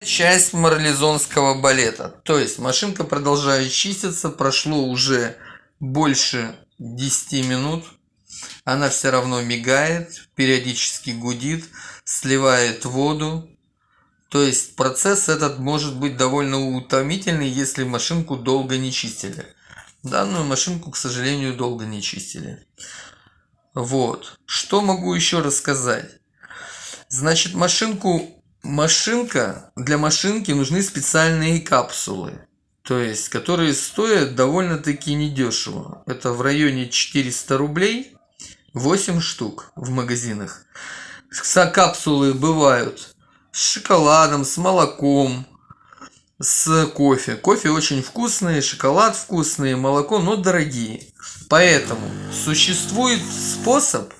Часть марлезонского балета. То есть машинка продолжает чиститься, прошло уже больше 10 минут. Она все равно мигает, периодически гудит, сливает воду. То есть процесс этот может быть довольно утомительный, если машинку долго не чистили. Данную машинку, к сожалению, долго не чистили. Вот. Что могу еще рассказать? Значит, машинку машинка, для машинки нужны специальные капсулы, то есть, которые стоят довольно-таки недешево. Это в районе 400 рублей, 8 штук в магазинах. Капсулы бывают с шоколадом, с молоком, с кофе. Кофе очень вкусный, шоколад вкусный, молоко, но дорогие. Поэтому существует способ,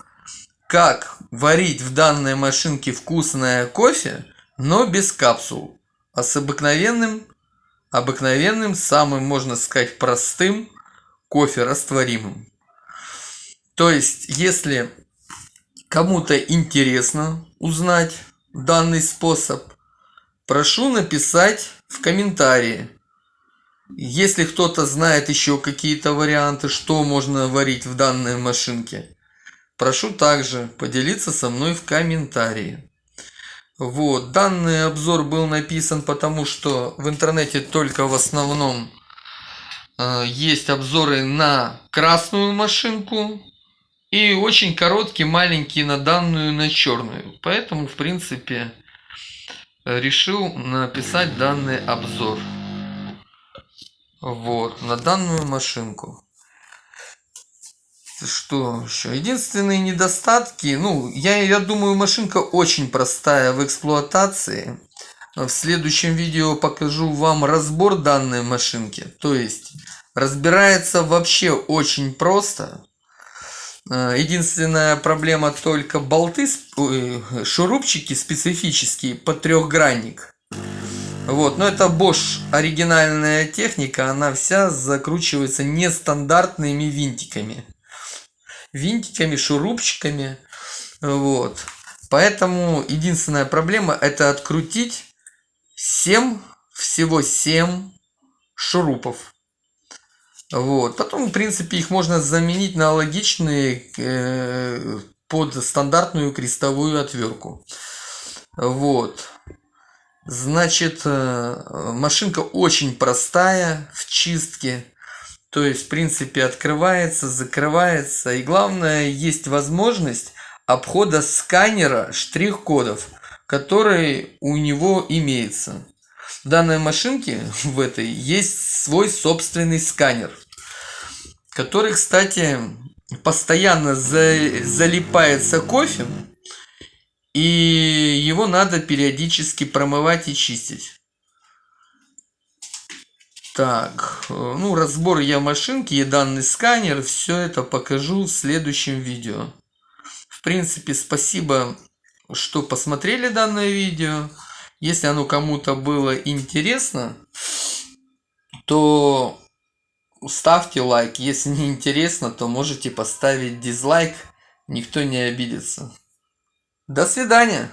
как варить в данной машинке вкусное кофе, но без капсул, а с обыкновенным, обыкновенным, самым, можно сказать, простым кофе растворимым. То есть, если кому-то интересно узнать данный способ, прошу написать в комментарии. Если кто-то знает еще какие-то варианты, что можно варить в данной машинке, Прошу также поделиться со мной в комментарии. Вот, данный обзор был написан потому, что в интернете только в основном э, есть обзоры на красную машинку и очень короткий, маленький на данную, на черную. Поэтому, в принципе, решил написать данный обзор. Вот, на данную машинку что еще? Единственные недостатки, ну, я, я думаю, машинка очень простая в эксплуатации. В следующем видео покажу вам разбор данной машинки. То есть, разбирается вообще очень просто. Э, единственная проблема только болты, шурупчики специфические под трехгранник. Вот, но это Bosch оригинальная техника, она вся закручивается нестандартными винтиками винтиками, шурупчиками. Вот. Поэтому единственная проблема это открутить 7, всего 7 шурупов. Вот. Потом, в принципе, их можно заменить на логичные э, под стандартную крестовую отвертку. Вот. Значит, э, машинка очень простая в чистке. То есть, в принципе, открывается, закрывается. И главное, есть возможность обхода сканера штрих-кодов, который у него имеется. В данной машинке, в этой, есть свой собственный сканер, который, кстати, постоянно залипается кофе, и его надо периодически промывать и чистить. Так, э, ну разбор я машинки и данный сканер, все это покажу в следующем видео. В принципе, спасибо, что посмотрели данное видео. Если оно кому-то было интересно, то ставьте лайк. Если не интересно, то можете поставить дизлайк. Никто не обидится. До свидания.